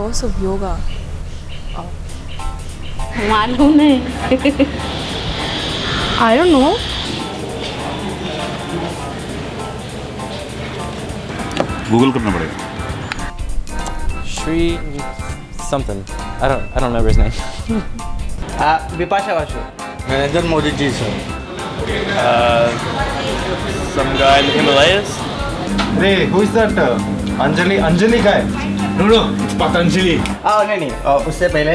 source of yoga? Oh. मालूम नहीं I don't know. Google करना पड़ेगा Shri something I don't I don't remember his name Vipasha Vashu Narendra Modi ji sir some guy in the Himalayas. Hey, who is that? Uh, Anjali, Anjali guy. No, no, Patanjali. आ, नहीं नहीं उससे पहले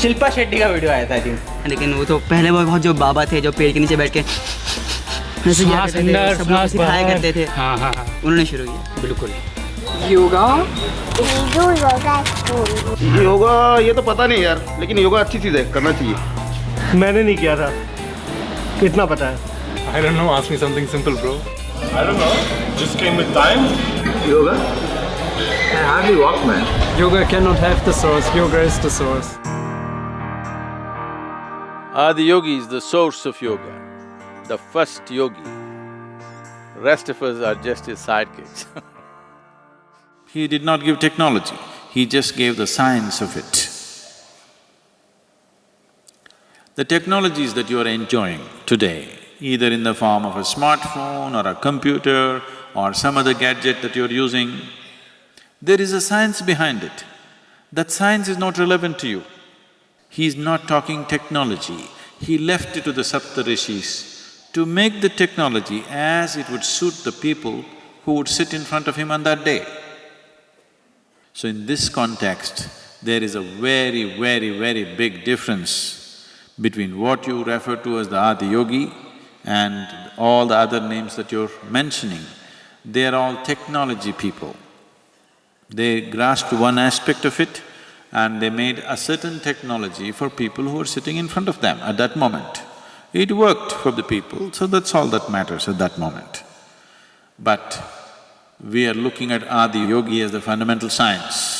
शिल्पा शेट्टी का video आया था I think लेकिन वो तो पहले वो बहुत जो बाबा थे जो पेड़ के नीचे बैठ के लोग सिखाया करते थे। हाँ हाँ हाँ। उन्होंने शुरू किया। बिल्कुल। Yoga? योगा ये तो पता नहीं यार लेकिन योगा अच्छी चीज़ है करना चाहिए। मैंने नहीं किया था। कितना पता है। I don't know ask me something simple bro I don't know just came with time yoga? I hardly walk man Yoga cannot have the source yoga is the source Adi Yogi is the source of yoga, the first yogi. Rest of us are just his sidekicks. he did not give technology, he just gave the science of it. The technologies that you are enjoying today, either in the form of a smartphone or a computer or some other gadget that you're using, there is a science behind it. That science is not relevant to you. He is not talking technology, he left it to the Saptarishis to make the technology as it would suit the people who would sit in front of him on that day. So in this context, there is a very, very, very big difference between what you refer to as the Adi Yogi and all the other names that you're mentioning. They are all technology people. They grasped one aspect of it and they made a certain technology for people who were sitting in front of them at that moment. It worked for the people, so that's all that matters at that moment. But we are looking at Adi Yogi as the fundamental science.